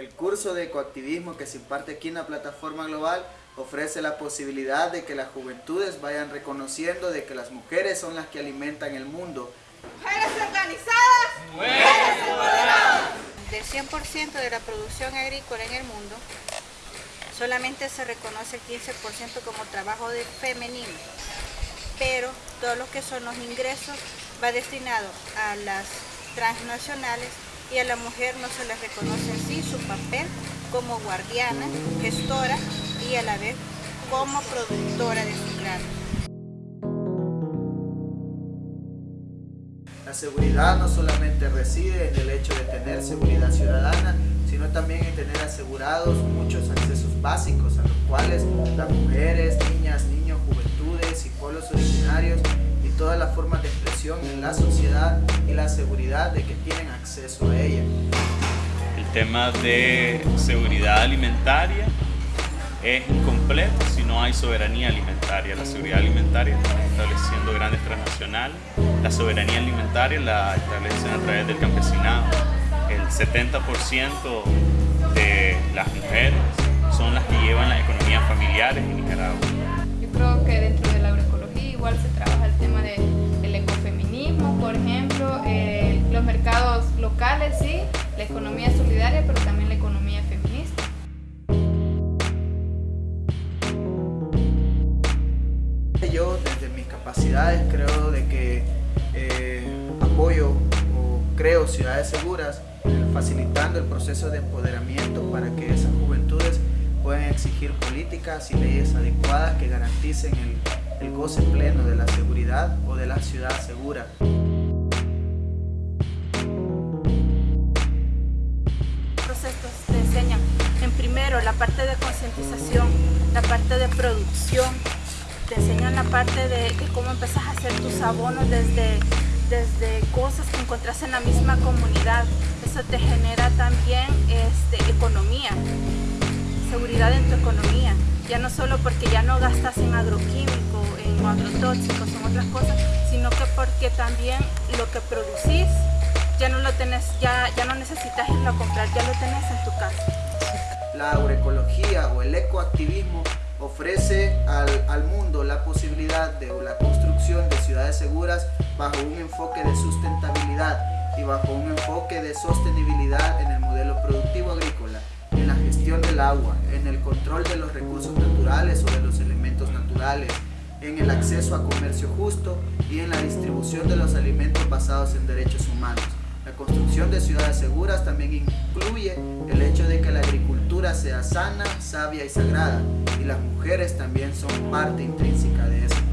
El curso de ecoactivismo que se imparte aquí en la plataforma global ofrece la posibilidad de que las juventudes vayan reconociendo de que las mujeres son las que alimentan el mundo. Mujeres organizadas, mujeres empoderadas. Del 100% de la producción agrícola en el mundo, solamente se reconoce el 15% como trabajo de femenino, pero todo lo que son los ingresos va destinado a las transnacionales y a la mujer no se le reconoce en sí su papel como guardiana, gestora y a la vez como productora de su. La seguridad no solamente reside en el hecho de tener seguridad ciudadana, sino también en tener asegurados muchos accesos básicos a los cuales las mujeres, niñas, niños, juventudes y pueblos originarios y todas las formas de en la sociedad y la seguridad de que tienen acceso a ella. El tema de seguridad alimentaria es incompleto si no hay soberanía alimentaria. La seguridad alimentaria está estableciendo grandes transnacionales. La soberanía alimentaria la establecen a través del campesinado. El 70% de las mujeres son las que llevan las economías familiares en Nicaragua. Yo creo que dentro sí, la economía solidaria, pero también la economía feminista. Yo desde mis capacidades creo de que eh, apoyo o creo ciudades seguras facilitando el proceso de empoderamiento para que esas juventudes puedan exigir políticas y leyes adecuadas que garanticen el goce pleno de la seguridad o de la ciudad segura. Procesos te enseñan en primero la parte de concientización, la parte de producción, te enseñan la parte de, de, cómo empezás a hacer tus abonos desde, desde cosas que encontrás en la misma comunidad. Eso te genera también este, economía, seguridad en tu economía. Ya no solo porque ya no gastas en agroquímico, en agrotóxicos, en otras cosas, sino que porque también lo que producís ya no lo tenés, ya, ya no necesitas irlo a comprar, ya lo tenés en tu casa. La agroecología o el ecoactivismo ofrece al, al, mundo la posibilidad de la construcción de ciudades seguras bajo un enfoque de sustentabilidad y bajo un enfoque de sostenibilidad en el modelo productivo agrícola, en la gestión del agua, en el control de los recursos naturales o de los elementos naturales, en el acceso a comercio justo y en la distribución de los alimentos basados en derechos humanos. La construcción de ciudades seguras también incluye el hecho de que la agricultura sea sana, sabia y sagrada, y las mujeres también son parte intrínseca de eso.